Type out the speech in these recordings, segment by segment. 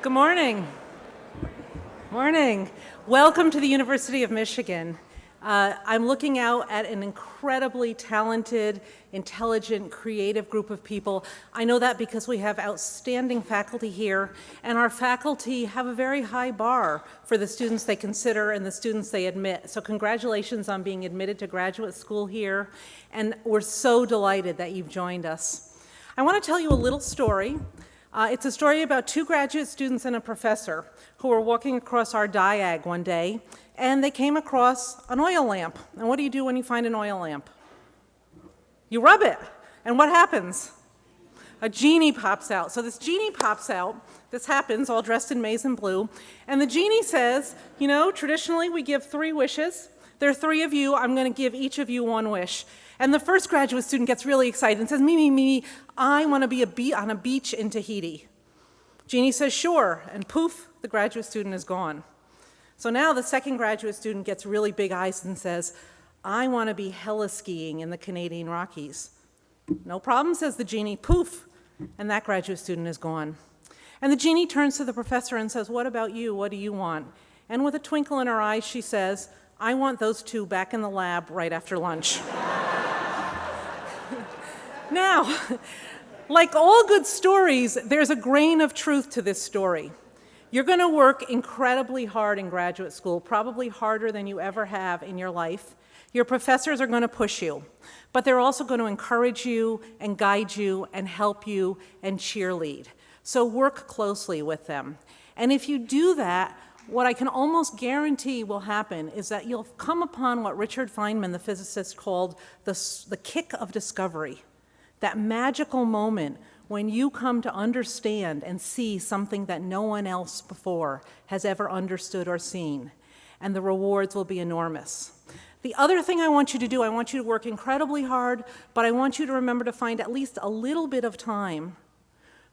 Good morning. Morning. Welcome to the University of Michigan. Uh, I'm looking out at an incredibly talented, intelligent, creative group of people. I know that because we have outstanding faculty here, and our faculty have a very high bar for the students they consider and the students they admit. So congratulations on being admitted to graduate school here, and we're so delighted that you've joined us. I want to tell you a little story. Uh, it's a story about two graduate students and a professor who were walking across our diag one day and they came across an oil lamp. And what do you do when you find an oil lamp? You rub it. And what happens? A genie pops out. So this genie pops out. This happens all dressed in maize and blue. And the genie says, you know, traditionally we give three wishes. There are three of you. I'm going to give each of you one wish. And the first graduate student gets really excited and says, Mimi, Mimi, I want to be a be on a beach in Tahiti. Genie says, sure. And poof, the graduate student is gone. So now the second graduate student gets really big eyes and says, I want to be heli-skiing in the Canadian Rockies. No problem, says the genie, poof, and that graduate student is gone. And the genie turns to the professor and says, what about you, what do you want? And with a twinkle in her eyes, she says, I want those two back in the lab right after lunch. now, like all good stories, there's a grain of truth to this story. You're going to work incredibly hard in graduate school, probably harder than you ever have in your life. Your professors are going to push you, but they're also going to encourage you and guide you and help you and cheerlead. So work closely with them. And if you do that, what I can almost guarantee will happen is that you'll come upon what Richard Feynman, the physicist, called the, the kick of discovery, that magical moment when you come to understand and see something that no one else before has ever understood or seen, and the rewards will be enormous. The other thing I want you to do, I want you to work incredibly hard, but I want you to remember to find at least a little bit of time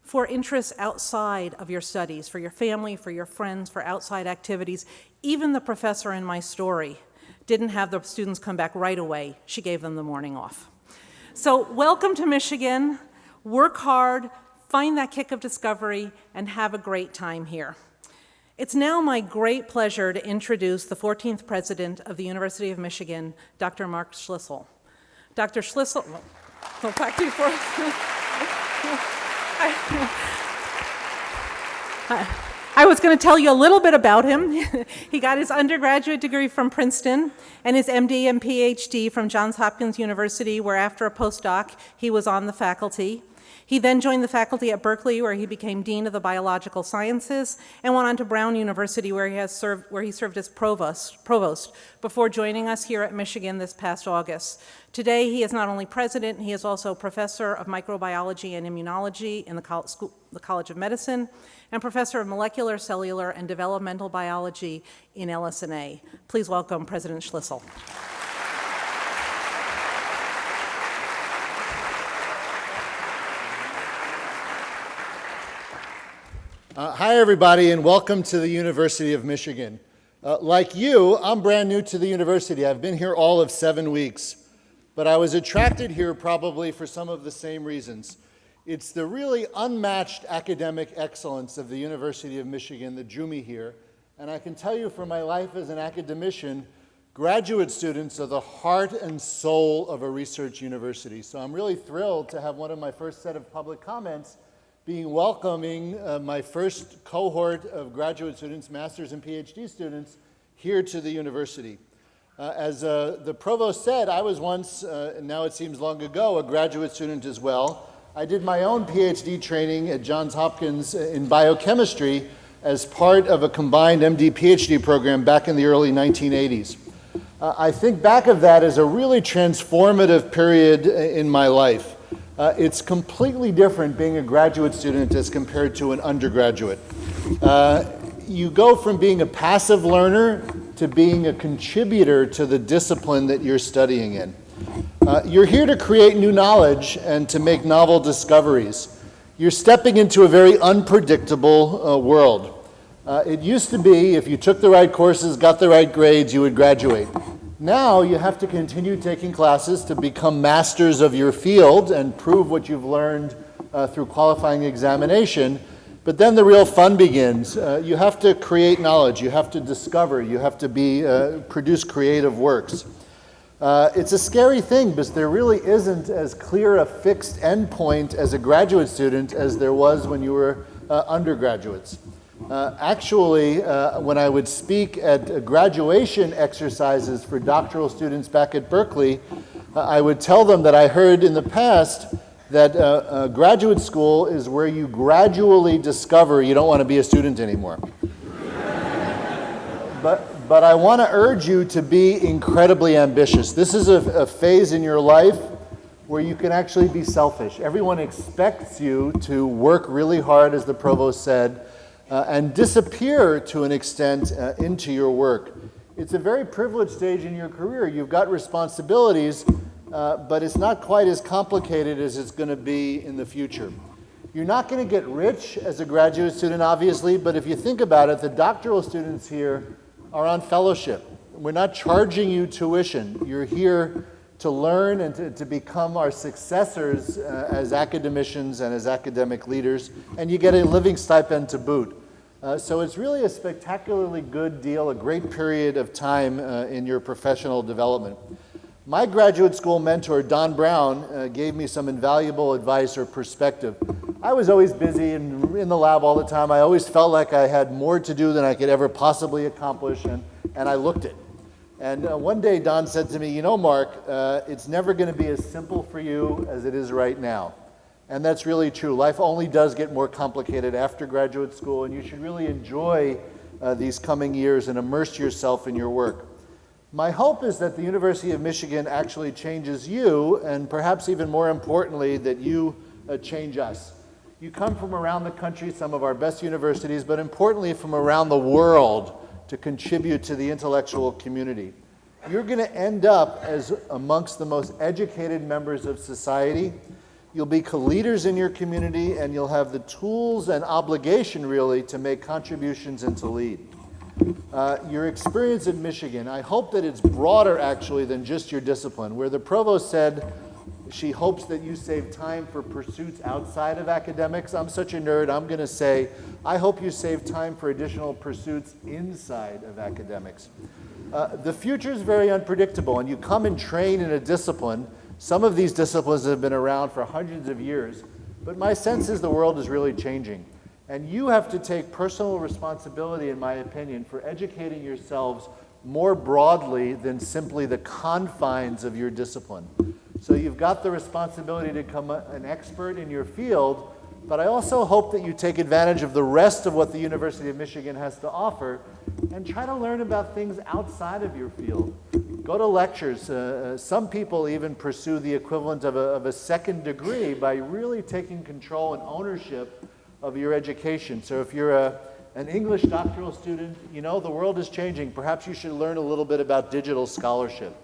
for interests outside of your studies, for your family, for your friends, for outside activities. Even the professor in my story didn't have the students come back right away. She gave them the morning off. So welcome to Michigan work hard, find that kick of discovery, and have a great time here. It's now my great pleasure to introduce the 14th president of the University of Michigan, Dr. Mark Schlissel. Dr. Schlissel, well, back to you for I was going to tell you a little bit about him. he got his undergraduate degree from Princeton and his MD and PhD from Johns Hopkins University, where after a postdoc, he was on the faculty. He then joined the faculty at Berkeley, where he became Dean of the Biological Sciences, and went on to Brown University, where he, has served, where he served as provost, provost before joining us here at Michigan this past August. Today, he is not only president, he is also professor of microbiology and immunology in the, Col School, the College of Medicine, and professor of molecular, cellular, and developmental biology in LS&A. Please welcome President Schlissel. Uh, hi, everybody, and welcome to the University of Michigan. Uh, like you, I'm brand new to the university. I've been here all of seven weeks, but I was attracted here probably for some of the same reasons. It's the really unmatched academic excellence of the University of Michigan that drew me here, and I can tell you from my life as an academician, graduate students are the heart and soul of a research university. So I'm really thrilled to have one of my first set of public comments being welcoming uh, my first cohort of graduate students, master's and PhD students, here to the university. Uh, as uh, the provost said, I was once, uh, now it seems long ago, a graduate student as well. I did my own PhD training at Johns Hopkins in biochemistry as part of a combined MD PhD program back in the early 1980s. Uh, I think back of that as a really transformative period in my life. Uh, it's completely different being a graduate student as compared to an undergraduate. Uh, you go from being a passive learner to being a contributor to the discipline that you're studying in. Uh, you're here to create new knowledge and to make novel discoveries. You're stepping into a very unpredictable uh, world. Uh, it used to be if you took the right courses, got the right grades, you would graduate. Now you have to continue taking classes to become masters of your field and prove what you've learned uh, through qualifying examination. But then the real fun begins. Uh, you have to create knowledge, you have to discover, you have to be, uh, produce creative works. Uh, it's a scary thing because there really isn't as clear a fixed endpoint as a graduate student as there was when you were uh, undergraduates. Uh, actually, uh, when I would speak at graduation exercises for doctoral students back at Berkeley, uh, I would tell them that I heard in the past that uh, graduate school is where you gradually discover you don't want to be a student anymore. but but I want to urge you to be incredibly ambitious. This is a, a, phase in your life where you can actually be selfish. Everyone expects you to work really hard, as the provost said, uh, and disappear to an extent uh, into your work. It's a very privileged stage in your career. You've got responsibilities, uh, but it's not quite as complicated as it's going to be in the future. You're not going to get rich as a graduate student, obviously, but if you think about it, the doctoral students here are on fellowship. We're not charging you tuition. You're here to learn and to, to become our successors uh, as academicians and as academic leaders, and you get a living stipend to boot. Uh, so it's really a spectacularly good deal, a great period of time uh, in your professional development. My graduate school mentor, Don Brown, uh, gave me some invaluable advice or perspective. I was always busy and in the lab all the time. I always felt like I had more to do than I could ever possibly accomplish, and, and I looked it. And uh, one day Don said to me, you know, Mark, uh, it's never going to be as simple for you as it is right now. And that's really true. Life only does get more complicated after graduate school, and you should really enjoy uh, these coming years and immerse yourself in your work. My hope is that the University of Michigan actually changes you, and perhaps even more importantly, that you uh, change us. You come from around the country, some of our best universities, but importantly from around the world to contribute to the intellectual community. You're going to end up as amongst the most educated members of society. You'll be co-leaders in your community and you'll have the tools and obligation really to make contributions and to lead. Uh, your experience in Michigan, I hope that it's broader actually than just your discipline. Where the provost said, she hopes that you save time for pursuits outside of academics. I'm such a nerd, I'm going to say, I hope you save time for additional pursuits inside of academics. Uh, the future is very unpredictable, and you come and train in a discipline. Some of these disciplines have been around for hundreds of years, but my sense is the world is really changing. And you have to take personal responsibility, in my opinion, for educating yourselves more broadly than simply the confines of your discipline. So you've got the responsibility to become an expert in your field, but I also hope that you take advantage of the rest of what the University of Michigan has to offer and try to learn about things outside of your field. Go to lectures. Uh, uh some people even pursue the equivalent of a, of a second degree by really taking control and ownership of your education. So if you're a, an English doctoral student, you know, the world is changing. Perhaps you should learn a little bit about digital scholarship.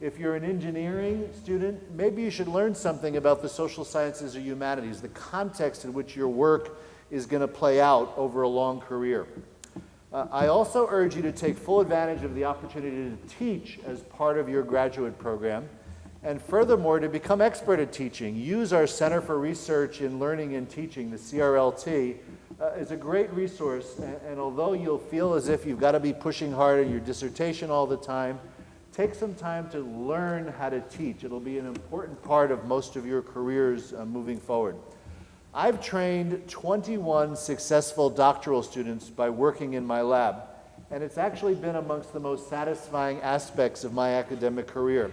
If you're an engineering student, maybe you should learn something about the social sciences or humanities, the context in which your work is going to play out over a long career. Uh, I also urge you to take full advantage of the opportunity to teach as part of your graduate program. And furthermore, to become expert at teaching, use our Center for Research in Learning and Teaching, the CRLT, uh, is a great resource. And, and although you'll feel as if you've got to be pushing hard in your dissertation all the time, take some time to learn how to teach. It'll be an important part of most of your careers uh, moving forward. I've trained 21 successful doctoral students by working in my lab, and it's actually been amongst the most satisfying aspects of my academic career.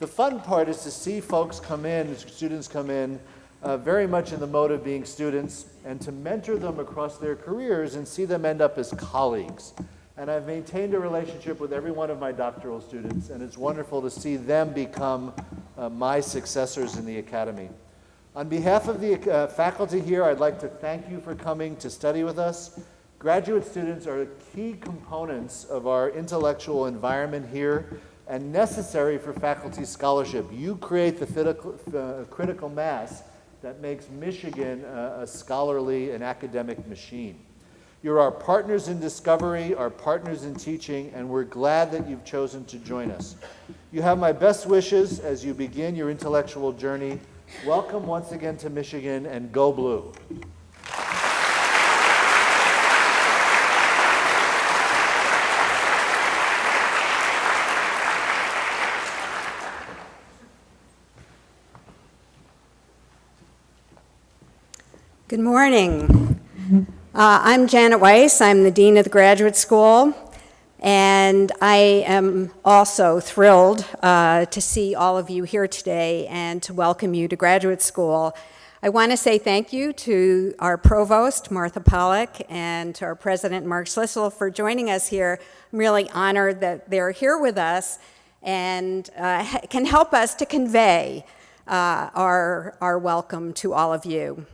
The fun part is to see folks come in, students come in, uh, very much in the mode of being students, and to mentor them across their careers and see them end up as colleagues. And I've maintained a relationship with every one of my doctoral students, and it's wonderful to see them become uh, my successors in the academy. On behalf of the uh, faculty here, I'd like to thank you for coming to study with us. Graduate students are key components of our intellectual environment here and necessary for faculty scholarship. You create the uh, critical mass that makes Michigan a scholarly and academic machine. You're our partners in discovery, our partners in teaching, and we're glad that you've chosen to join us. You have my best wishes as you begin your intellectual journey. Welcome once again to Michigan, and go blue. Good morning. Uh, I'm Janet Weiss. I'm the Dean of the Graduate School. And I am also thrilled uh, to see all of you here today and to welcome you to graduate school. I want to say thank you to our provost, Martha Pollack, and to our president, Mark Schlissel, for joining us here. I'm really honored that they're here with us and uh, can help us to convey uh, our, our welcome to all of you.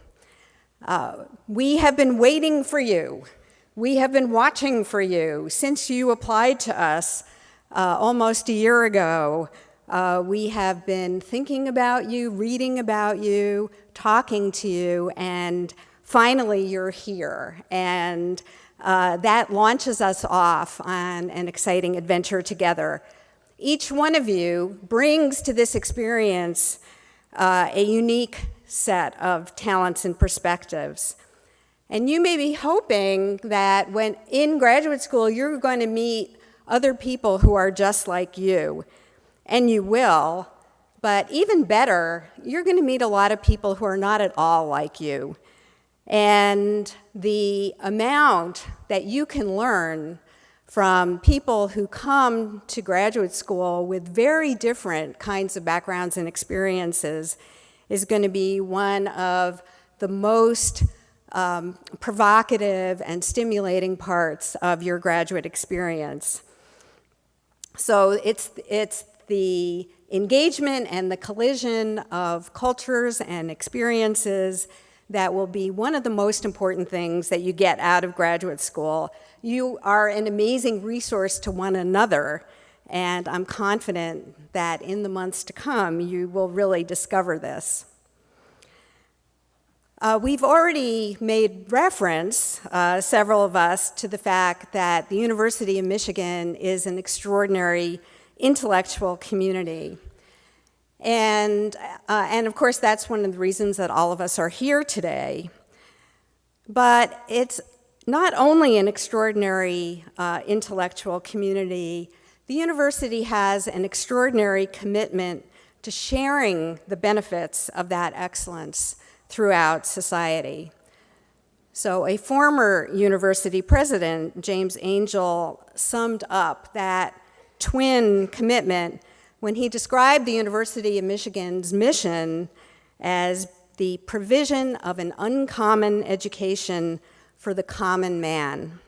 Uh, we have been waiting for you. We have been watching for you since you applied to us uh, almost a year ago. Uh, we have been thinking about you, reading about you, talking to you, and finally you're here. And uh, that launches us off on an exciting adventure together. Each one of you brings to this experience uh, a unique set of talents and perspectives. And you may be hoping that when in graduate school, you're going to meet other people who are just like you. And you will, but even better, you're going to meet a lot of people who are not at all like you. And the amount that you can learn from people who come to graduate school with very different kinds of backgrounds and experiences is going to be one of the most um, provocative and stimulating parts of your graduate experience. So it's, it's the engagement and the collision of cultures and experiences that will be one of the most important things that you get out of graduate school. You are an amazing resource to one another, and I'm confident that in the months to come, you will really discover this. Uh, we've already made reference, uh, several of us, to the fact that the University of Michigan is an extraordinary intellectual community. And, uh, and of course, that's one of the reasons that all of us are here today. But it's not only an extraordinary uh, intellectual community, the university has an extraordinary commitment to sharing the benefits of that excellence throughout society. So a former university president, James Angell, summed up that twin commitment when he described the University of Michigan's mission as the provision of an uncommon education for the common man.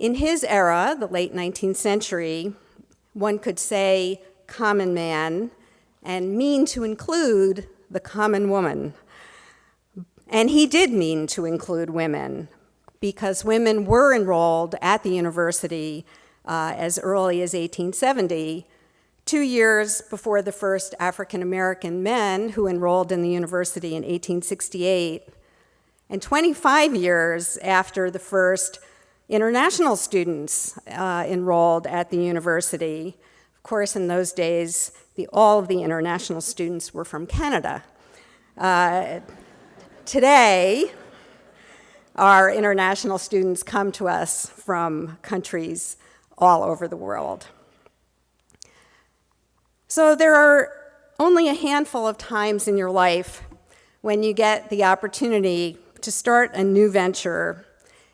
In his era, the late 19th century, one could say common man and mean to include the common woman. And he did mean to include women because women were enrolled at the university uh, as early as 1870, two years before the first African American men who enrolled in the university in 1868, and 25 years after the first international students uh, enrolled at the university. Of course, in those days, the, all of the international students were from Canada. Uh, today, our international students come to us from countries all over the world. So there are only a handful of times in your life when you get the opportunity to start a new venture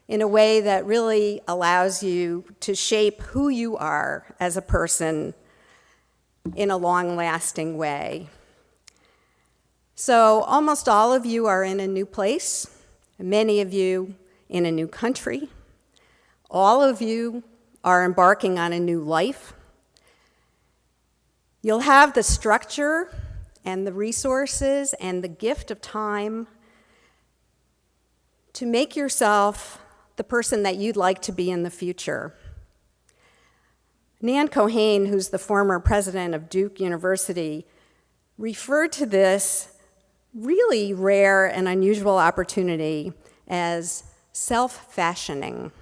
in a way that really allows you to shape who you are as a person in a long-lasting way. So almost all of you are in a new place, many of you in a new country. All of you are embarking on a new life. You'll have the structure and the resources and the gift of time to make yourself the person that you'd like to be in the future. Nan Keohane, who's the former president of Duke University, referred to this really rare and unusual opportunity as self-fashioning.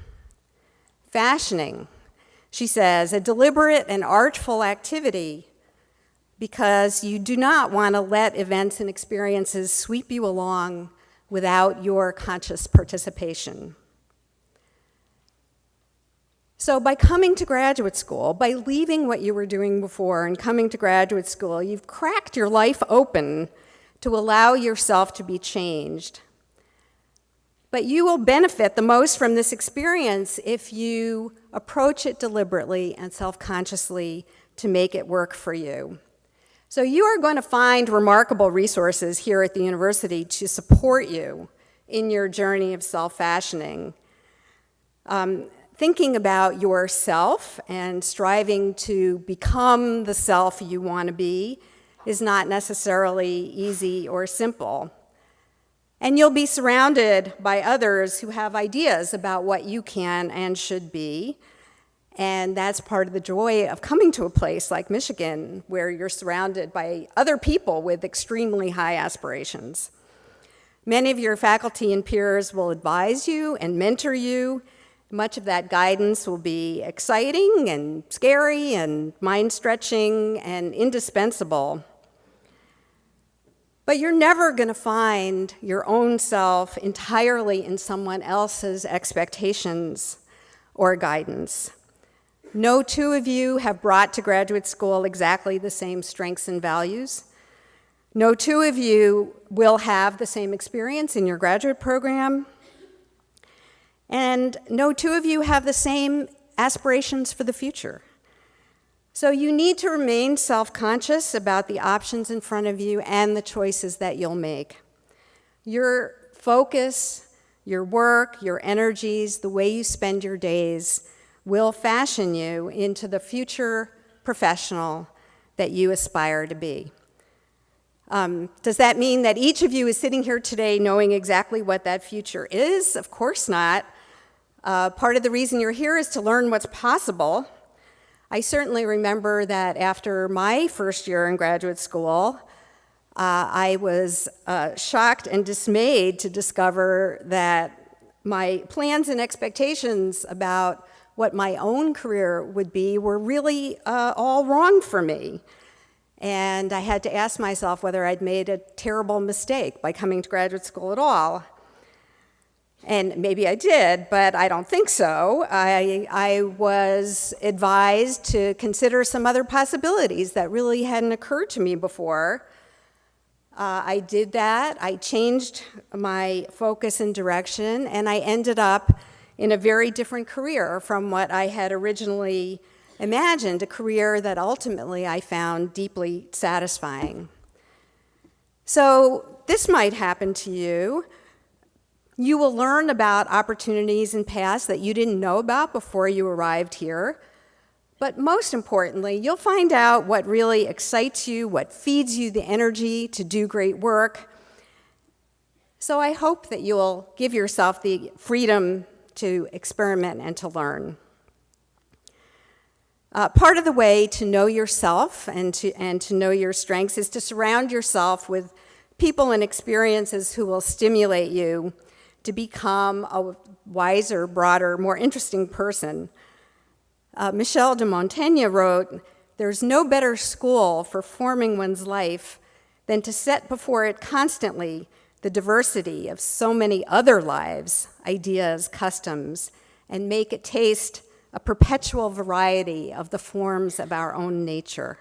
Fashioning she says, a deliberate and artful activity because you do not want to let events and experiences sweep you along without your conscious participation. So by coming to graduate school, by leaving what you were doing before and coming to graduate school, you've cracked your life open to allow yourself to be changed. But you will benefit the most from this experience if you approach it deliberately and self consciously to make it work for you. So, you are going to find remarkable resources here at the university to support you in your journey of self fashioning. Um, thinking about yourself and striving to become the self you want to be is not necessarily easy or simple. And you'll be surrounded by others who have ideas about what you can and should be. And that's part of the joy of coming to a place like Michigan, where you're surrounded by other people with extremely high aspirations. Many of your faculty and peers will advise you and mentor you. Much of that guidance will be exciting and scary and mind stretching and indispensable. But you're never going to find your own self entirely in someone else's expectations or guidance. No two of you have brought to graduate school exactly the same strengths and values. No two of you will have the same experience in your graduate program. And no two of you have the same aspirations for the future. So you need to remain self conscious about the options in front of you and the choices that you'll make. Your focus, your work, your energies, the way you spend your days will fashion you into the future professional that you aspire to be. Um, does that mean that each of you is sitting here today knowing exactly what that future is? Of course not. Uh, part of the reason you're here is to learn what's possible I certainly remember that after my first year in graduate school, uh, I was uh, shocked and dismayed to discover that my plans and expectations about what my own career would be were really uh, all wrong for me. And I had to ask myself whether I'd made a terrible mistake by coming to graduate school at all. And maybe I did, but I don't think so. I, I was advised to consider some other possibilities that really hadn't occurred to me before. Uh, I did that. I changed my focus and direction, and I ended up in a very different career from what I had originally imagined, a career that ultimately I found deeply satisfying. So, this might happen to you. You will learn about opportunities and paths that you didn't know about before you arrived here. But most importantly, you'll find out what really excites you, what feeds you the energy to do great work. So I hope that you'll give yourself the freedom to experiment and to learn. Uh, part of the way to know yourself and to, and to know your strengths is to surround yourself with people and experiences who will stimulate you to become a wiser, broader, more interesting person. Uh, Michel de Montaigne wrote, There's no better school for forming one's life than to set before it constantly the diversity of so many other lives, ideas, customs, and make it taste a perpetual variety of the forms of our own nature.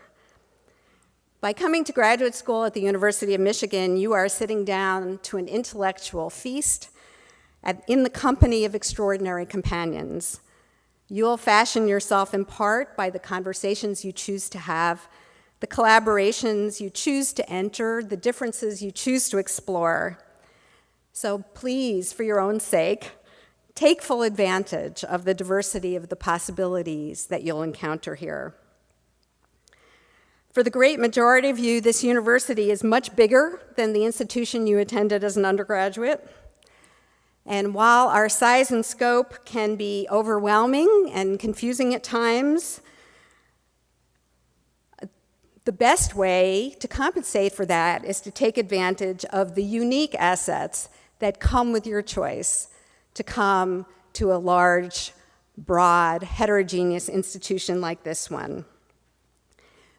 By coming to graduate school at the University of Michigan, you are sitting down to an intellectual feast in the company of extraordinary companions. You'll fashion yourself in part by the conversations you choose to have, the collaborations you choose to enter, the differences you choose to explore. So please, for your own sake, take full advantage of the diversity of the possibilities that you'll encounter here. For the great majority of you, this university is much bigger than the institution you attended as an undergraduate. And while our size and scope can be overwhelming and confusing at times, the best way to compensate for that is to take advantage of the unique assets that come with your choice to come to a large, broad, heterogeneous institution like this one.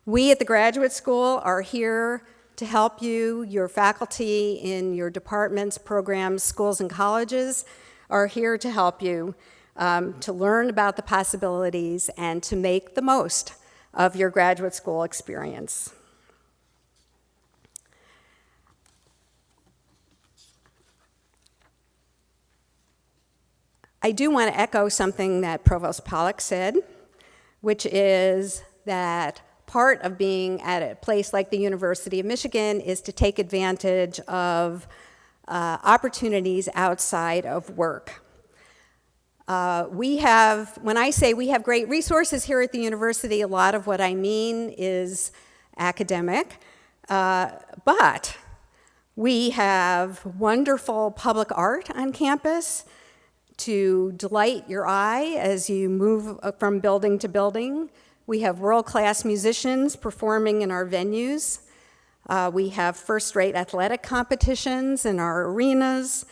We at the graduate school are here to help you. Your faculty in your departments, programs, schools, and colleges are here to help you um, to learn about the possibilities and to make the most of your graduate school experience. I do want to echo something that Provost Pollack said, which is that part of being at a place like the University of Michigan is to take advantage of uh, opportunities outside of work. Uh, we have, when I say we have great resources here at the university, a lot of what I mean is academic, uh, but we have wonderful public art on campus to delight your eye as you move uh, from building to building. We have world-class musicians performing in our venues. Uh, we have first-rate athletic competitions in our arenas.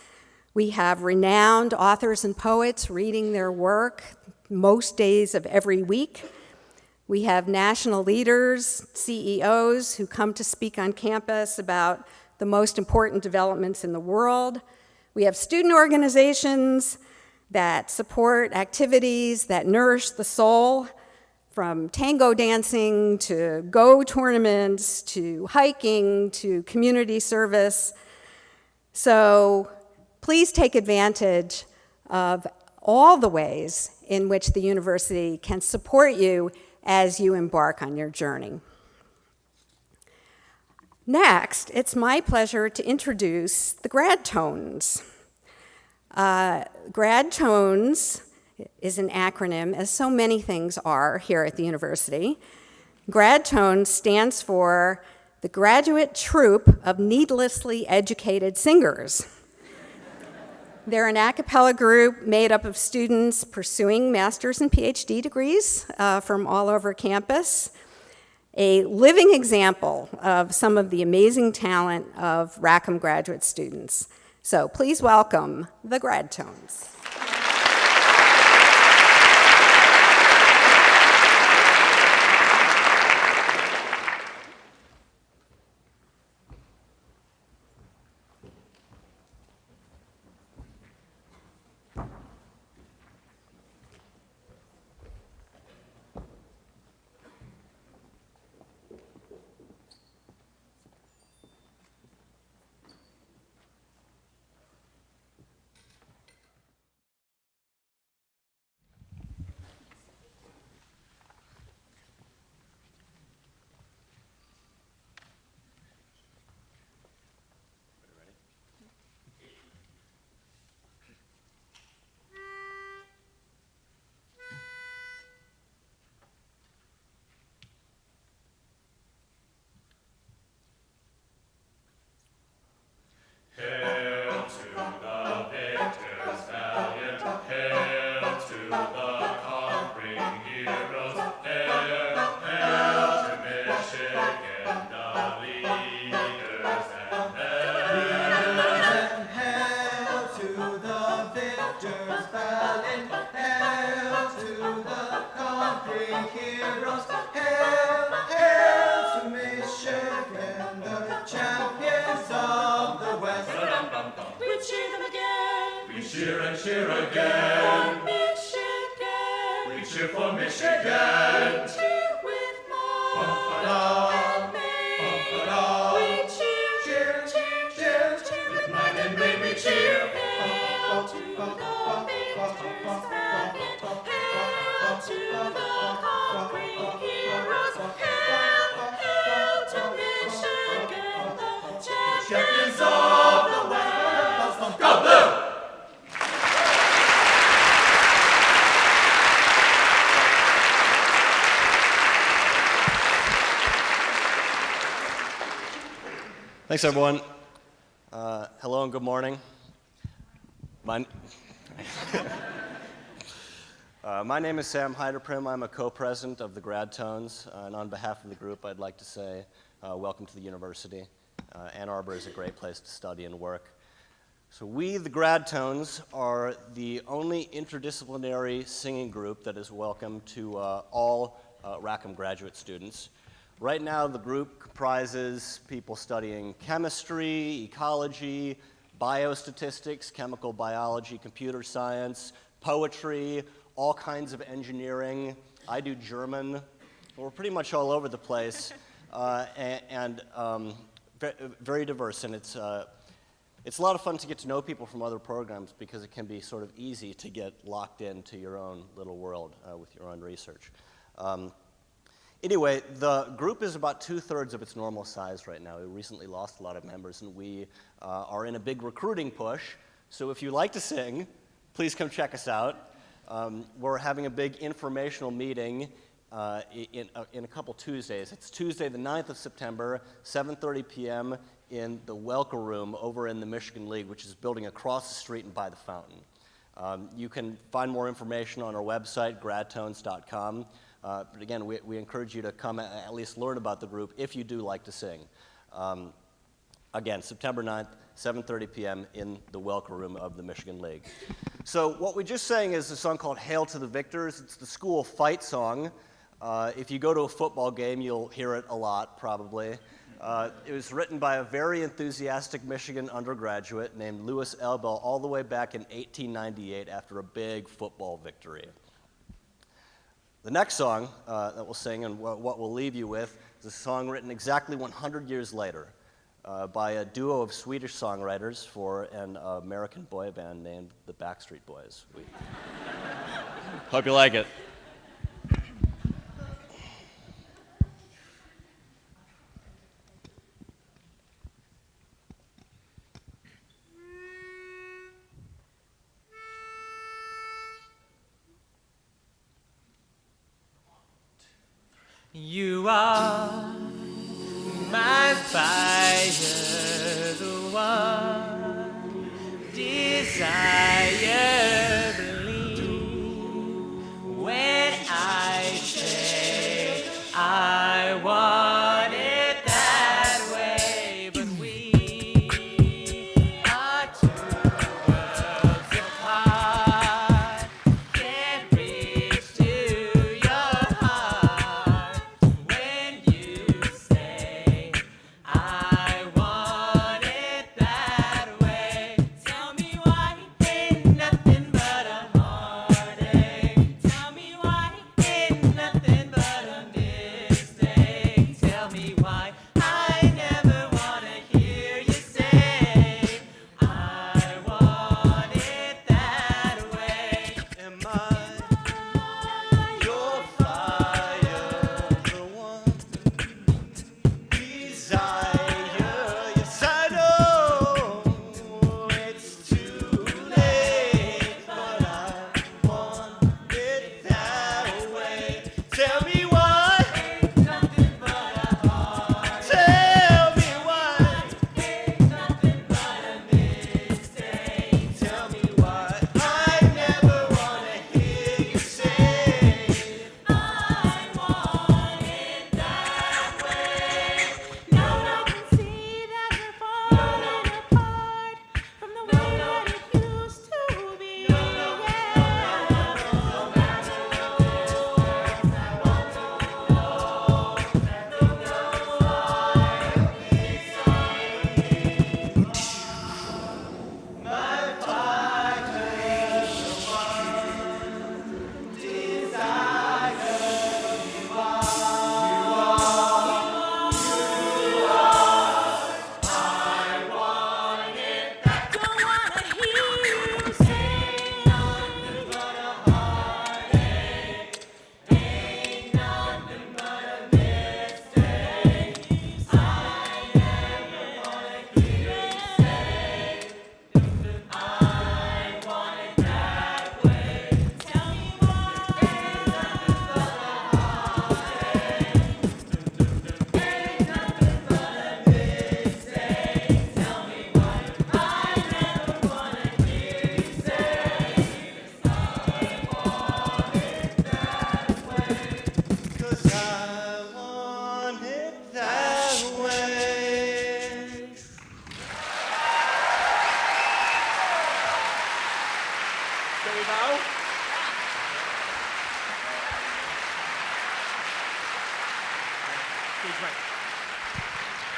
We have renowned authors and poets reading their work most days of every week. We have national leaders, CEOs, who come to speak on campus about the most important developments in the world. We have student organizations that support activities that nourish the soul, from tango dancing to Go tournaments to hiking to community service. So please take advantage of all the ways in which the university can support you as you embark on your journey. Next, it's my pleasure to introduce the Grad Tones. Uh, Grad Tones is an acronym, as so many things are here at the university. Grad Tones stands for the Graduate Troupe of Needlessly Educated Singers. They're an a cappella group made up of students pursuing master's and PhD degrees uh, from all over campus. A living example of some of the amazing talent of Rackham graduate students. So please welcome the Grad Tones. Thanks, everyone. Uh, hello and good morning. My, uh, my name is Sam Heiderprim. I'm a co-president of the Grad Tones, uh, and on behalf of the group, I'd like to say uh, welcome to the university. Uh, Ann Arbor is a great place to study and work. So we, the Grad Tones, are the only interdisciplinary singing group that is welcome to uh, all Rackham graduate students. Right now, the group comprises people studying chemistry, ecology, biostatistics, chemical biology, computer science, poetry, all kinds of engineering. I do German. We're pretty much all over the place, uh, and, um, very diverse, and it's uh, It's a lot of fun to get to know people from other programs because it can be sort of easy to get locked into your own little world uh, with your own research. Um, Anyway, the group is about two thirds of its normal size right now. We recently lost a lot of members, and we uh, are in a big recruiting push. So if you like to sing, please come check us out. Um, we're having a big informational meeting uh, in, uh, in a couple Tuesdays. It's Tuesday, the 9th of September, 7:30 p.m. in the Welker Room over in the Michigan League, which is building across the street and by the fountain. Um, you can find more information on our website, gradtones.com. Uh, but again, we, we encourage you to come a- at least learn about the group if you do like to sing. Um, again, September 9th, 7:30 p.m. in the Welker Room of the Michigan League. So what we just sang is a song called "Hail to the Victors." It's the school fight song. Uh, if you go to a football game, you'll hear it a lot, probably. Uh, it was written by a very enthusiastic Michigan undergraduate named Louis Elbel all the way back in 1898 after a big football victory. The next song uh, that we'll sing and wha- what we'll leave you with is a song written exactly 100 years later uh, by a duo of Swedish songwriters for an American boy band named the Backstreet Boys. We hope you like it.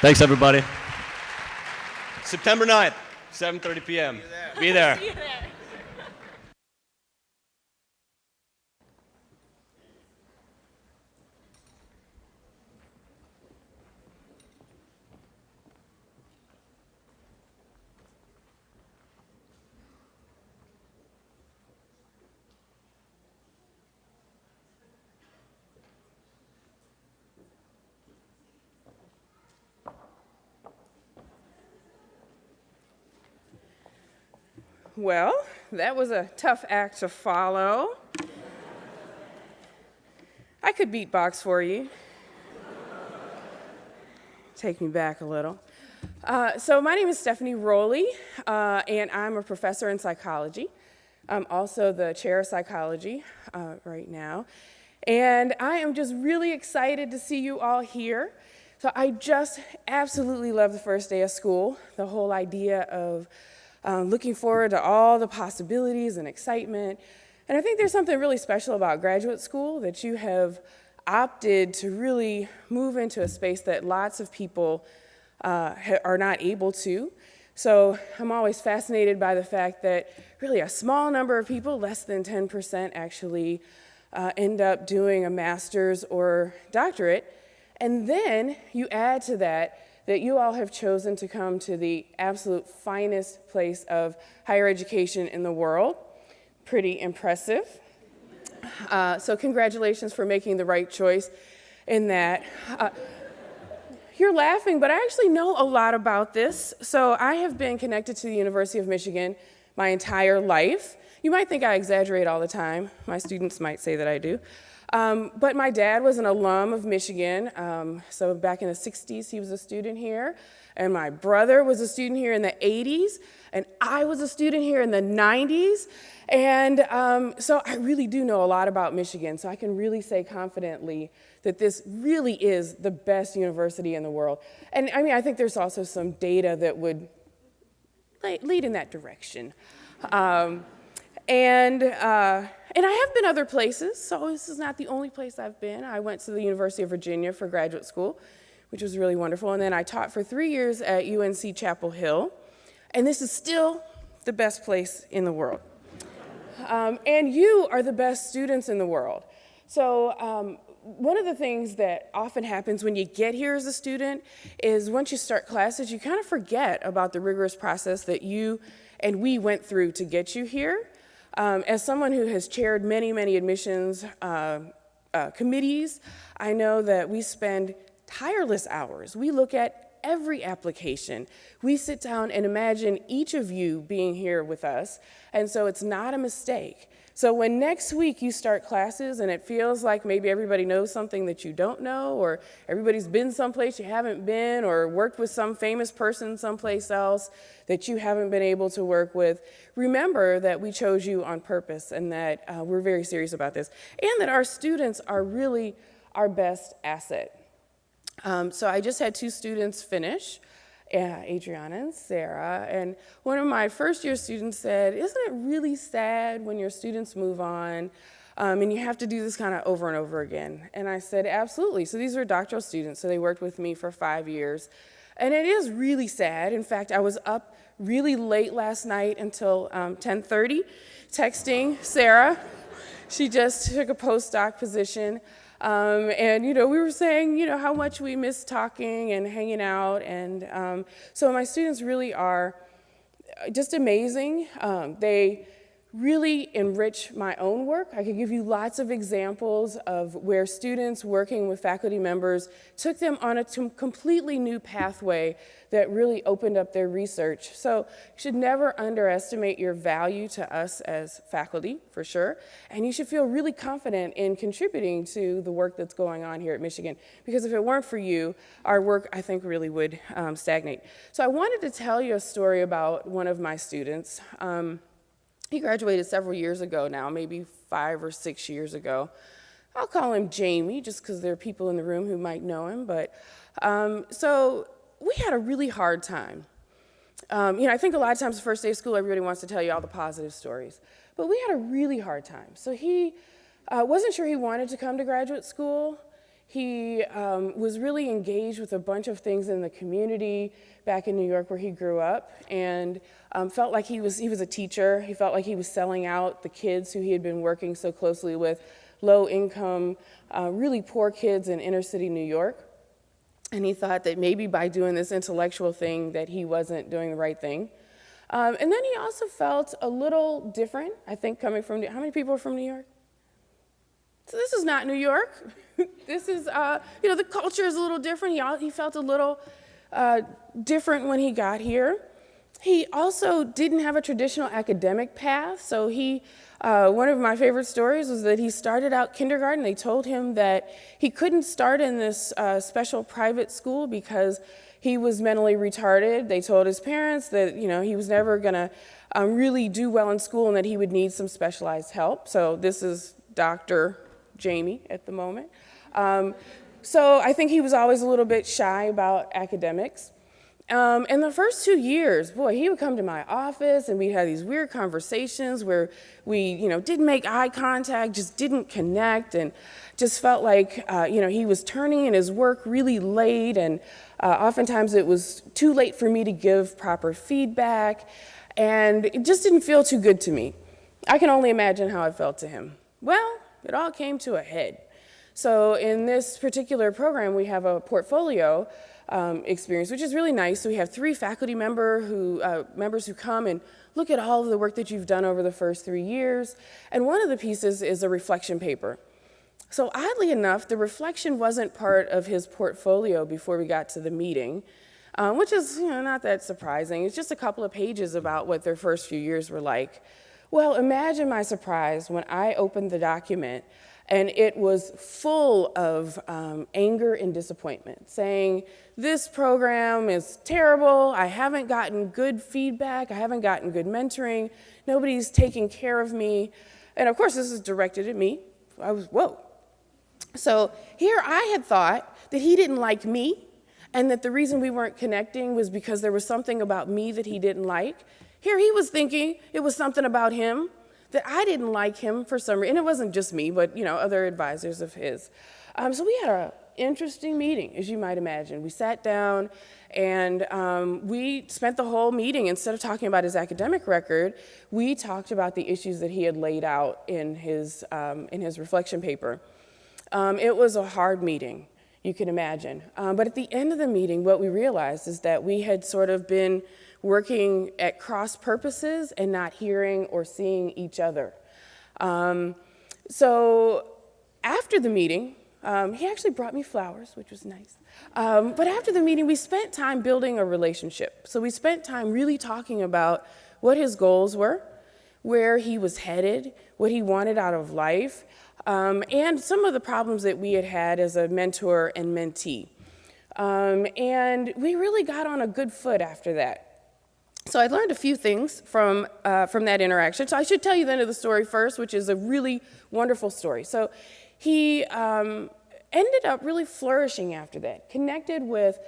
Thanks, everybody. September 9th, 7.30 p.m. Be there. See you there. Well, that was a tough act to follow. I could beatbox for you. Take me back a little. Uh, so, my name is Stephanie Rowley, uh, and I'm a professor in psychology. I'm also the chair of psychology uh, right now. And I am just really excited to see you all here. So, I just absolutely love the first day of school, the whole idea of uh, looking forward to all the possibilities and excitement. And I think there's something really special about graduate school that you have opted to really move into a space that lots of people uh, are not able to. So I'm always fascinated by the fact that really a small number of people, less than 10%, actually uh, end up doing a master's or doctorate. And then you add to that that you all have chosen to come to the absolute finest place of higher education in the world. Pretty impressive. Uh, so, congratulations for making the right choice in that. Uh, you're laughing, but I actually know a lot about this. So, I have been connected to the University of Michigan my entire life. You might think I exaggerate all the time. My students might say that I do. Um, but my dad was an alum of Michigan. Um, so, back in the 60s, he was a student here. And my brother was a student here in the 80s. And I was a student here in the 90s. And um, so I really do know a lot about Michigan, so I can really say confidently that this really is the best university in the world. And I mean, I think there's also some data that would lead in that direction. And, uh, and I have been other places, so this is not the only place I've been. I went to the University of Virginia for graduate school, which was really wonderful. And then I taught for three years at UNC Chapel Hill. And this is still the best place in the world. Um, and you are the best students in the world. So, um, one of the things that often happens when you get here as a student is once you start classes, you kind of forget about the rigorous process that you and we went through to get you here. Um, as someone who has chaired many, many admissions uh, uh, committees, I know that we spend tireless hours. We look at every application. We sit down and imagine each of you being here with us, and so it's not a mistake. So when next week you start classes and it feels like maybe everybody knows something that you don't know, or everybody's been someplace you haven't been, or worked with some famous person someplace else that you haven't been able to work with, remember that we chose you on purpose and that uh, we're very serious about this, and that our students are really our best asset. Um, so I just had two students finish, uh, Adriana and Sarah, and one of my first year students said, isn't it really sad when your students move on um, and you have to do this kind of over and over again? And I said, absolutely. So these were doctoral students, so they worked with me for five years. And it is really sad. In fact, I was up really late last night until um, 10.30 texting Sarah. She just took a postdoc position. Um, and, you know, we were saying, you know, how much we miss talking and hanging out. And um, so my students really are just amazing. Um, they really enrich my own work. I could give you lots of examples of where students working with faculty members took them on a completely new pathway that really opened up their research. So you should never underestimate your value to us as faculty, for sure. And you should feel really confident in contributing to the work that's going on here at Michigan. Because if it weren't for you, our work, I think, really would um, stagnate. So I wanted to tell you a story about one of my students. Um, he graduated several years ago now, maybe five or six years ago. I'll call him Jamie just because there are people in the room who might know him. But um, so we had a really hard time. Um, you know, I think a lot of times the first day of school, everybody wants to tell you all the positive stories. But we had a really hard time. So he uh, wasn't sure he wanted to come to graduate school. He um, was really engaged with a bunch of things in the community back in New York where he grew up and um, felt like he was, he was a teacher. He felt like he was selling out the kids who he had been working so closely with, low income, uh, really poor kids in inner city New York. And he thought that maybe by doing this intellectual thing that he wasn't doing the right thing. Um, and then he also felt a little different, I think, coming from, New how many people are from New York? So this is not New York. this is, uh, you know, the culture is a little different. He, he felt a little uh, different when he got here. He also didn't have a traditional academic path. So he, uh, one of my favorite stories was that he started out kindergarten. They told him that he couldn't start in this uh, special private school because he was mentally retarded. They told his parents that you know he was never going to um, really do well in school and that he would need some specialized help. So this is Dr. Jamie at the moment. Um, so I think he was always a little bit shy about academics. Um, in the first two years, boy, he would come to my office and we'd have these weird conversations where we, you know, didn't make eye contact, just didn't connect, and just felt like, uh, you know, he was turning in his work really late, and uh, oftentimes it was too late for me to give proper feedback, and it just didn't feel too good to me. I can only imagine how it felt to him. Well, it all came to a head. So in this particular program, we have a portfolio um, experience, which is really nice. So we have three faculty member who, uh, members who come and look at all of the work that you've done over the first three years. And one of the pieces is a reflection paper. So oddly enough, the reflection wasn't part of his portfolio before we got to the meeting, um, which is you know, not that surprising. It's just a couple of pages about what their first few years were like. Well, imagine my surprise when I opened the document and it was full of um, anger and disappointment, saying, This program is terrible. I haven't gotten good feedback. I haven't gotten good mentoring. Nobody's taking care of me. And of course, this is directed at me. I was, whoa. So here I had thought that he didn't like me and that the reason we weren't connecting was because there was something about me that he didn't like. Here he was thinking it was something about him that I didn't like him for some reason. And it wasn't just me, but you know, other advisors of his. Um, so we had an interesting meeting, as you might imagine. We sat down and um, we spent the whole meeting, instead of talking about his academic record, we talked about the issues that he had laid out in his, um, in his reflection paper. Um, it was a hard meeting, you can imagine. Um, but at the end of the meeting, what we realized is that we had sort of been working at cross purposes and not hearing or seeing each other. Um, so after the meeting, um, he actually brought me flowers, which was nice. Um, but after the meeting, we spent time building a relationship. So we spent time really talking about what his goals were, where he was headed, what he wanted out of life, um, and some of the problems that we had had as a mentor and mentee. Um, and we really got on a good foot after that. So I learned a few things from, uh, from that interaction. So I should tell you the end of the story first, which is a really wonderful story. So he um, ended up really flourishing after that, connected with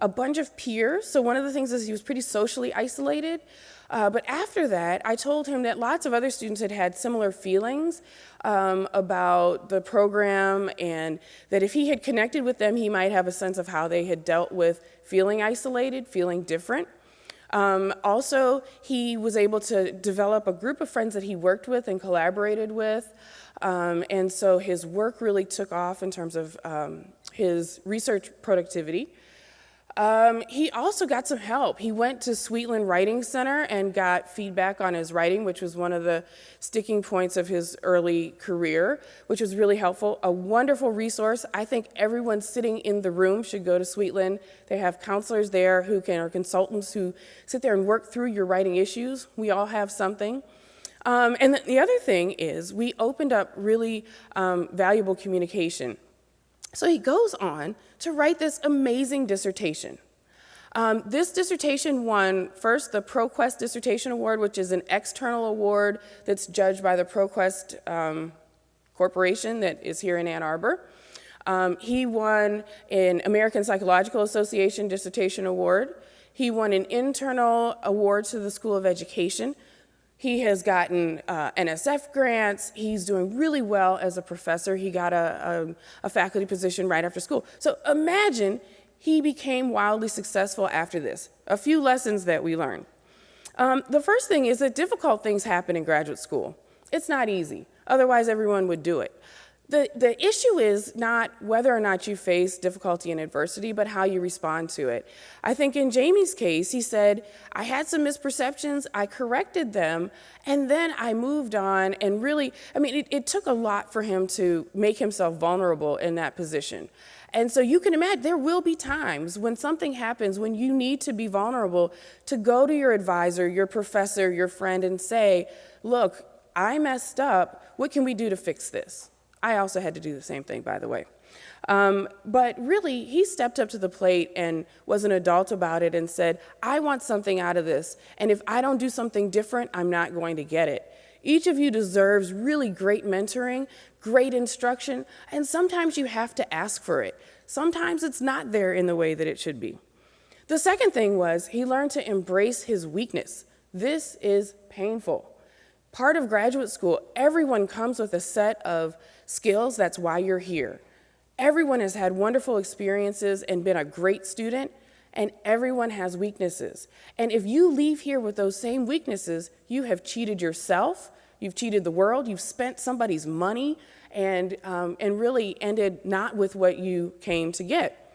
a bunch of peers. So one of the things is he was pretty socially isolated. Uh, but after that, I told him that lots of other students had had similar feelings um, about the program and that if he had connected with them, he might have a sense of how they had dealt with feeling isolated, feeling different. Um, also, he was able to develop a group of friends that he worked with and collaborated with. Um, and so his work really took off in terms of um, his research productivity. Um, he also got some help. He went to Sweetland Writing Center and got feedback on his writing, which was one of the sticking points of his early career, which was really helpful. A wonderful resource. I think everyone sitting in the room should go to Sweetland. They have counselors there who can, or consultants who sit there and work through your writing issues. We all have something. Um, and the, the other thing is we opened up really um, valuable communication. So he goes on to write this amazing dissertation. Um, this dissertation won first the ProQuest Dissertation Award, which is an external award that's judged by the ProQuest um, Corporation that is here in Ann Arbor. Um, he won an American Psychological Association Dissertation Award. He won an internal award to the School of Education he has gotten uh, NSF grants. He's doing really well as a professor. He got a, a, a, faculty position right after school. So imagine he became wildly successful after this. A few lessons that we learned. Um, the first thing is that difficult things happen in graduate school. It's not easy. Otherwise, everyone would do it. The, the issue is not whether or not you face difficulty and adversity, but how you respond to it. I think in Jamie's case, he said, I had some misperceptions, I corrected them, and then I moved on and really, I mean, it, it took a lot for him to make himself vulnerable in that position. And so you can imagine there will be times when something happens when you need to be vulnerable to go to your advisor, your professor, your friend, and say, Look, I messed up. What can we do to fix this? I also had to do the same thing, by the way. Um, but really, he stepped up to the plate and was an adult about it and said, I want something out of this. And if I don't do something different, I'm not going to get it. Each of you deserves really great mentoring, great instruction, and sometimes you have to ask for it. Sometimes it's not there in the way that it should be. The second thing was he learned to embrace his weakness. This is painful. Part of graduate school, everyone comes with a set of skills. That's why you're here. Everyone has had wonderful experiences and been a great student, and everyone has weaknesses. And if you leave here with those same weaknesses, you have cheated yourself, you've cheated the world, you've spent somebody's money, and, um, and really ended not with what you came to get.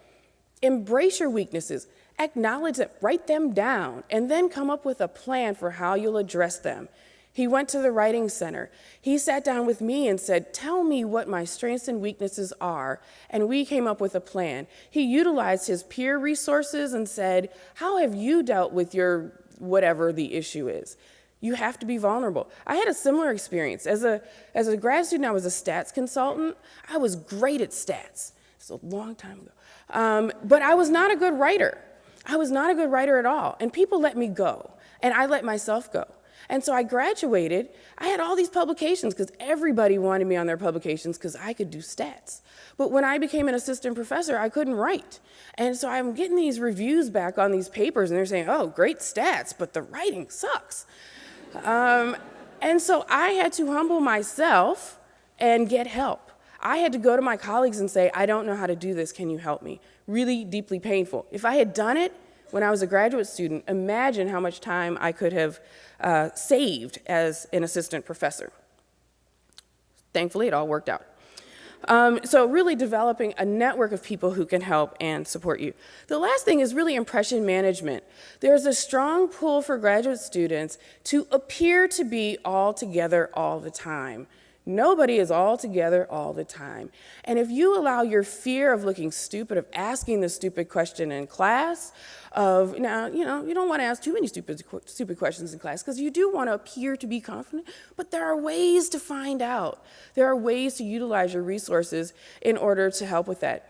Embrace your weaknesses, acknowledge them, write them down, and then come up with a plan for how you'll address them. He went to the writing center. He sat down with me and said, Tell me what my strengths and weaknesses are. And we came up with a plan. He utilized his peer resources and said, How have you dealt with your whatever the issue is? You have to be vulnerable. I had a similar experience. As a, as a grad student, I was a stats consultant. I was great at stats. It's a long time ago. Um, but I was not a good writer. I was not a good writer at all. And people let me go, and I let myself go. And so I graduated. I had all these publications because everybody wanted me on their publications because I could do stats. But when I became an assistant professor, I couldn't write. And so I'm getting these reviews back on these papers, and they're saying, oh, great stats, but the writing sucks. Um, and so I had to humble myself and get help. I had to go to my colleagues and say, I don't know how to do this, can you help me? Really deeply painful. If I had done it when I was a graduate student, imagine how much time I could have uh, saved as an assistant professor. Thankfully, it all worked out. Um, so really developing a network of people who can help and support you. The last thing is really impression management. There's a strong pull for graduate students to appear to be all together all the time. Nobody is all together all the time. And if you allow your fear of looking stupid, of asking the stupid question in class, of now, you know, you don't want to ask too many stupid, stupid questions in class because you do want to appear to be confident, but there are ways to find out. There are ways to utilize your resources in order to help with that.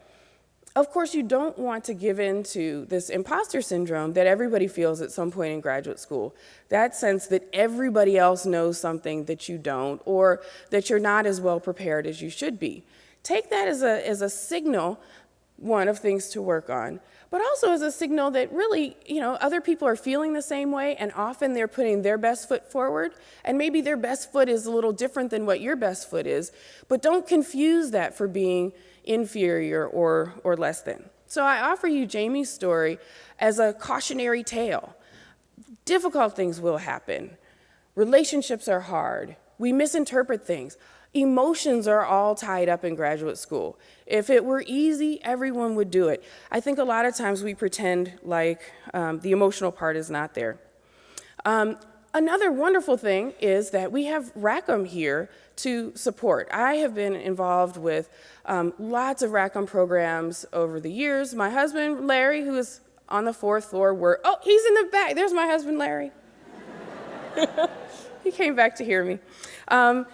Of course, you don't want to give in to this imposter syndrome that everybody feels at some point in graduate school. That sense that everybody else knows something that you don't, or that you're not as well prepared as you should be. Take that as a, as a signal, one, of things to work on, but also as a signal that really, you know, other people are feeling the same way, and often they're putting their best foot forward, and maybe their best foot is a little different than what your best foot is, but don't confuse that for being inferior or, or less than. So I offer you Jamie's story as a cautionary tale. Difficult things will happen. Relationships are hard. We misinterpret things. Emotions are all tied up in graduate school. If it were easy, everyone would do it. I think a lot of times we pretend like um, the emotional part is not there. Um, another wonderful thing is that we have Rackham here to support. I have been involved with um, lots of Rackham programs over the years. My husband, Larry, who is on the fourth floor, were, oh, he's in the back. There's my husband, Larry. he came back to hear me. Um,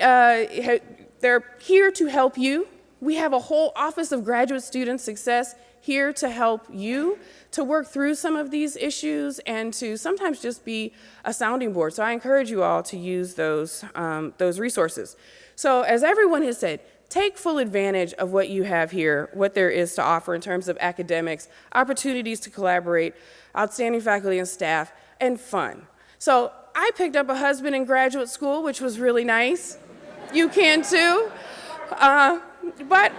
uh, they're here to help you. We have a whole Office of Graduate Student Success here to help you to work through some of these issues and to sometimes just be a sounding board. So I encourage you all to use those, um, those resources. So as everyone has said, take full advantage of what you have here, what there is to offer in terms of academics, opportunities to collaborate, outstanding faculty and staff, and fun. So I picked up a husband in graduate school, which was really nice. You can too. Uh, but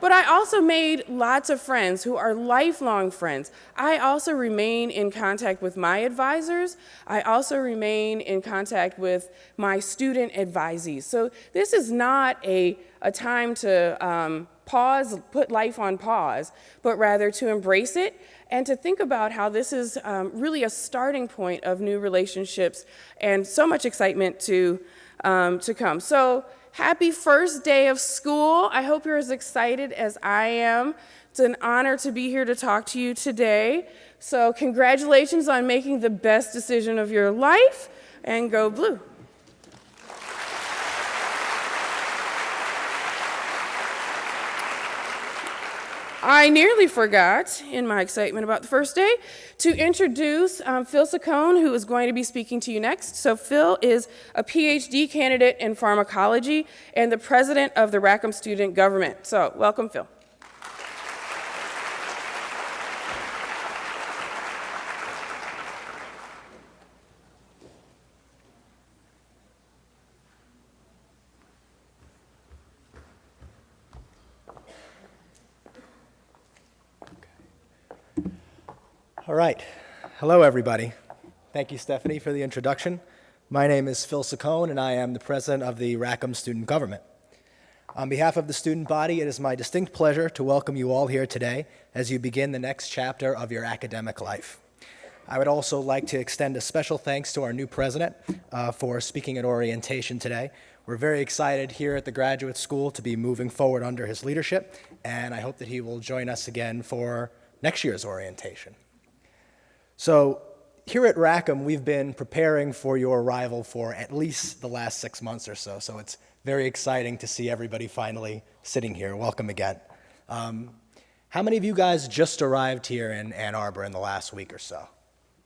But I also made lots of friends who are lifelong friends. I also remain in contact with my advisors. I also remain in contact with my student advisees. So this is not a, a time to um, pause, put life on pause, but rather to embrace it and to think about how this is um, really a starting point of new relationships and so much excitement to, um, to come. So happy first day of school. I hope you're as excited as I am. It's an honor to be here to talk to you today. So congratulations on making the best decision of your life and go blue. I nearly forgot, in my excitement about the first day, to introduce um, Phil Saccone, who is going to be speaking to you next. So, Phil is a PhD candidate in pharmacology and the president of the Rackham Student Government. So, welcome, Phil. All right. Hello, everybody. Thank you, Stephanie, for the introduction. My name is Phil Saccone, and I am the president of the Rackham Student Government. On behalf of the student body, it is my distinct pleasure to welcome you all here today as you begin the next chapter of your academic life. I would also like to extend a special thanks to our new president uh, for speaking at orientation today. We're very excited here at the graduate school to be moving forward under his leadership, and I hope that he will join us again for next year's orientation. So here at Rackham, we've been preparing for your arrival for at least the last six months or so. So it's very exciting to see everybody finally sitting here. Welcome again. Um, how many of you guys just arrived here in Ann Arbor in the last week or so?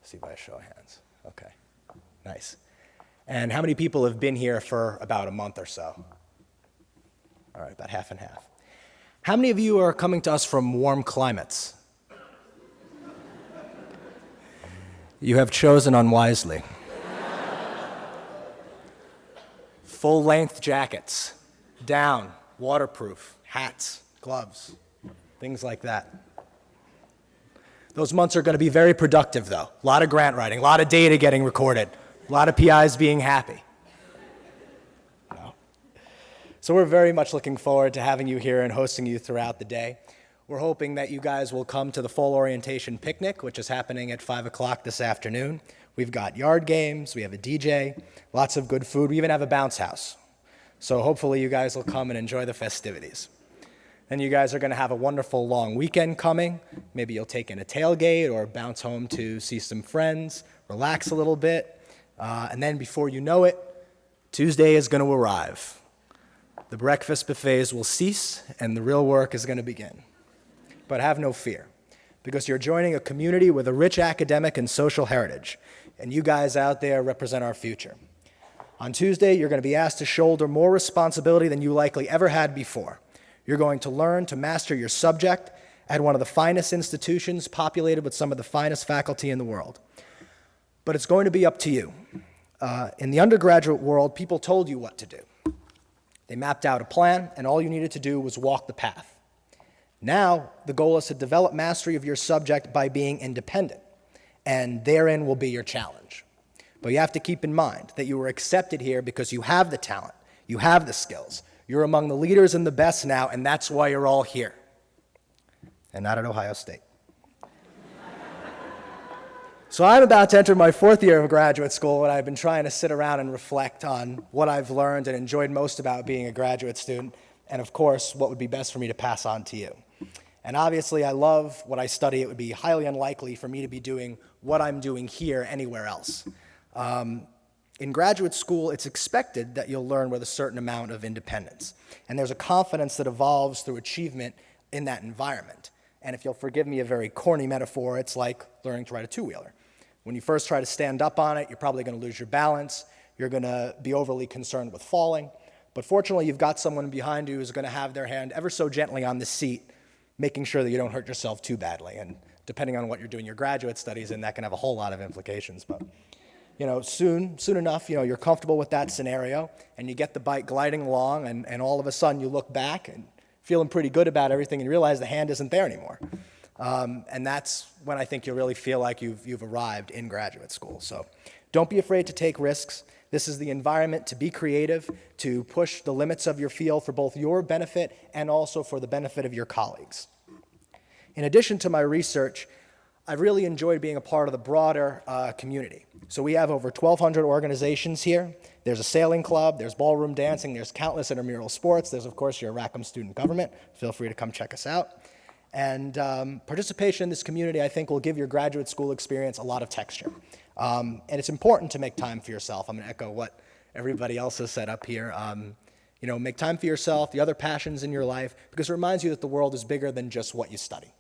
see by a show of hands. Okay, nice. And how many people have been here for about a month or so? All right, about half and half. How many of you are coming to us from warm climates? You have chosen unwisely. Full length jackets, down, waterproof, hats, gloves, things like that. Those months are going to be very productive, though. A lot of grant writing, a lot of data getting recorded, a lot of PIs being happy. So we're very much looking forward to having you here and hosting you throughout the day. We're hoping that you guys will come to the fall orientation picnic, which is happening at 5 o'clock this afternoon. We've got yard games, we have a DJ, lots of good food, we even have a bounce house. So hopefully you guys will come and enjoy the festivities. Then you guys are going to have a wonderful long weekend coming. Maybe you'll take in a tailgate or bounce home to see some friends, relax a little bit. Uh, and then before you know it, Tuesday is going to arrive. The breakfast buffets will cease and the real work is going to begin. But have no fear, because you're joining a community with a rich academic and social heritage, and you guys out there represent our future. On Tuesday, you're going to be asked to shoulder more responsibility than you likely ever had before. You're going to learn to master your subject at one of the finest institutions populated with some of the finest faculty in the world. But it's going to be up to you. Uh, in the undergraduate world, people told you what to do. They mapped out a plan, and all you needed to do was walk the path. Now, the goal is to develop mastery of your subject by being independent, and therein will be your challenge. But you have to keep in mind that you were accepted here because you have the talent, you have the skills, you're among the leaders and the best now, and that's why you're all here, and not at Ohio State. So I'm about to enter my fourth year of graduate school, and I've been trying to sit around and reflect on what I've learned and enjoyed most about being a graduate student, and of course, what would be best for me to pass on to you. And obviously, I love what I study. It would be highly unlikely for me to be doing what I'm doing here anywhere else. Um, in graduate school, it's expected that you'll learn with a certain amount of independence. And there's a confidence that evolves through achievement in that environment. And if you'll forgive me a very corny metaphor, it's like learning to ride a two-wheeler. When you first try to stand up on it, you're probably going to lose your balance. You're going to be overly concerned with falling. But fortunately, you've got someone behind you who's going to have their hand ever so gently on the seat, making sure that you don't hurt yourself too badly. And depending on what you're doing your graduate studies in, that can have a whole lot of implications. But you know, soon, soon enough, you know, you're comfortable with that scenario, and you get the bike gliding along, and, and all of a sudden you look back and feeling pretty good about everything and you realize the hand isn't there anymore. Um, and that's when I think you'll really feel like you've, you've arrived in graduate school. So don't be afraid to take risks. This is the environment to be creative, to push the limits of your field for both your benefit and also for the benefit of your colleagues. In addition to my research, I've really enjoyed being a part of the broader uh, community. So we have over 1,200 organizations here. There's a sailing club, there's ballroom dancing, there's countless intramural sports, there's of course your Rackham Student Government. Feel free to come check us out. And um, participation in this community, I think, will give your graduate school experience a lot of texture. Um, and it's important to make time for yourself. I'm going to echo what everybody else has said up here. Um, you know, make time for yourself, the other passions in your life, because it reminds you that the world is bigger than just what you study.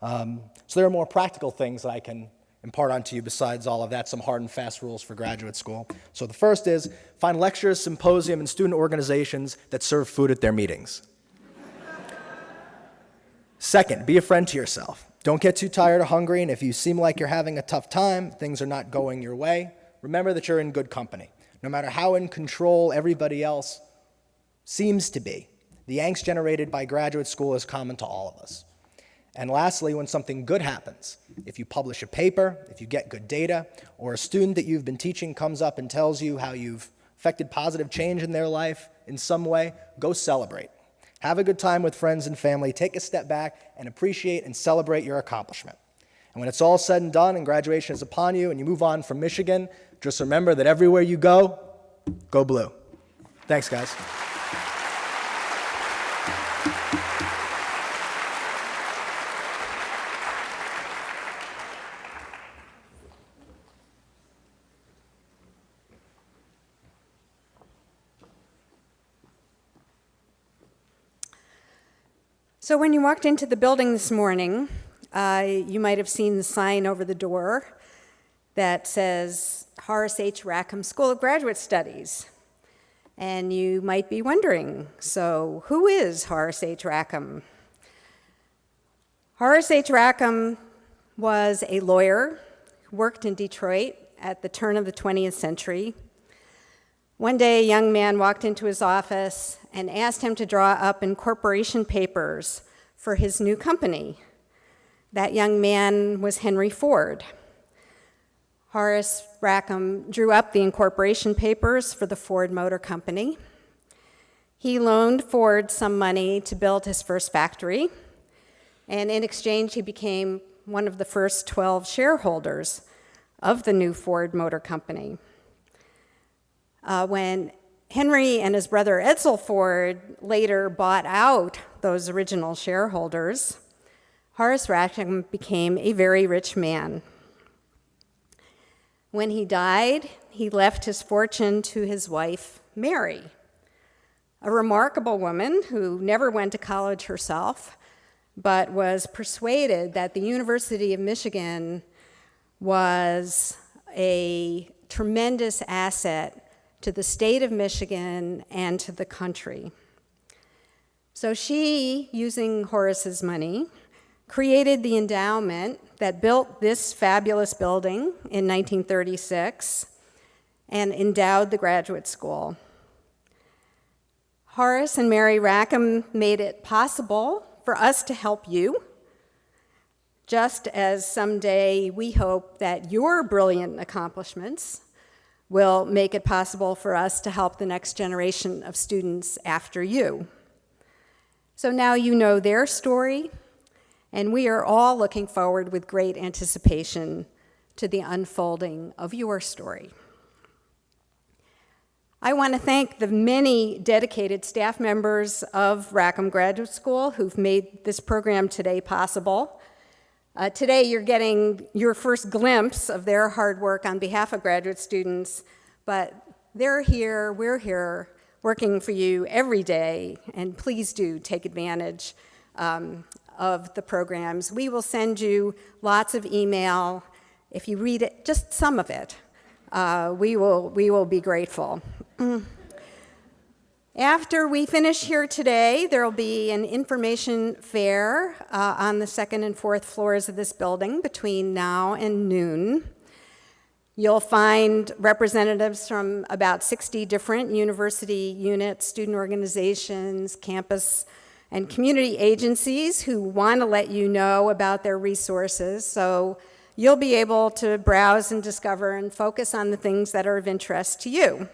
Um, so there are more practical things that I can impart onto you besides all of that, some hard and fast rules for graduate school. So the first is find lectures, symposium, and student organizations that serve food at their meetings. Second, be a friend to yourself. Don't get too tired or hungry, and if you seem like you're having a tough time, things are not going your way, remember that you're in good company. No matter how in control everybody else seems to be, the angst generated by graduate school is common to all of us. And lastly, when something good happens, if you publish a paper, if you get good data, or a student that you've been teaching comes up and tells you how you've affected positive change in their life in some way, go celebrate. Have a good time with friends and family, take a step back and appreciate and celebrate your accomplishment. And when it's all said and done and graduation is upon you and you move on from Michigan, just remember that everywhere you go, go blue. Thanks, guys. So when you walked into the building this morning, uh, you might have seen the sign over the door that says Horace H. Rackham School of Graduate Studies. And you might be wondering, so who is Horace H. Rackham? Horace H. Rackham was a lawyer who worked in Detroit at the turn of the 20th century. One day, a young man walked into his office and asked him to draw up incorporation papers for his new company. That young man was Henry Ford. Horace Rackham drew up the incorporation papers for the Ford Motor Company. He loaned Ford some money to build his first factory, and in exchange, he became one of the first 12 shareholders of the new Ford Motor Company. Uh, when Henry and his brother Edsel Ford later bought out those original shareholders, Horace Rackham became a very rich man. When he died, he left his fortune to his wife, Mary, a remarkable woman who never went to college herself, but was persuaded that the University of Michigan was a tremendous asset to the state of Michigan and to the country. So she, using Horace's money, created the endowment that built this fabulous building in 1936 and endowed the graduate school. Horace and Mary Rackham made it possible for us to help you, just as someday we hope that your brilliant accomplishments will make it possible for us to help the next generation of students after you. So now you know their story, and we are all looking forward with great anticipation to the unfolding of your story. I want to thank the many dedicated staff members of Rackham Graduate School who've made this program today possible. Uh, today, you're getting your first glimpse of their hard work on behalf of graduate students, but they're here, we're here, working for you every day, and please do take advantage um, of the programs. We will send you lots of email. If you read it, just some of it, uh, we, will, we will be grateful. After we finish here today, there will be an information fair uh, on the second and fourth floors of this building between now and noon. You'll find representatives from about 60 different university units, student organizations, campus and community agencies who want to let you know about their resources. So you'll be able to browse and discover and focus on the things that are of interest to you.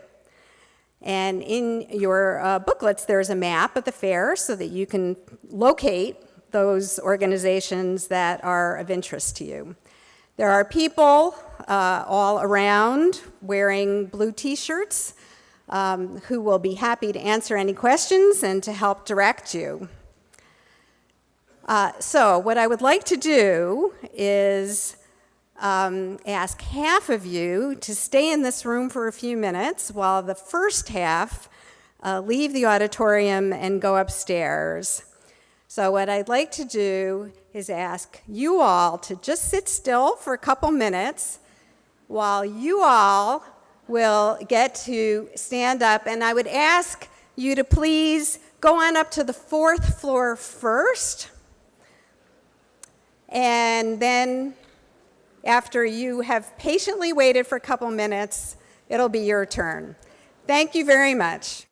And in your uh, booklets, there's a map of the fair so that you can locate those organizations that are of interest to you. There are people uh, all around wearing blue t-shirts um, who will be happy to answer any questions and to help direct you. Uh, so what I would like to do is um, ask half of you to stay in this room for a few minutes while the first half uh, leave the auditorium and go upstairs. So what I'd like to do is ask you all to just sit still for a couple minutes while you all will get to stand up. And I would ask you to please go on up to the fourth floor first. And then after you have patiently waited for a couple minutes, it'll be your turn. Thank you very much.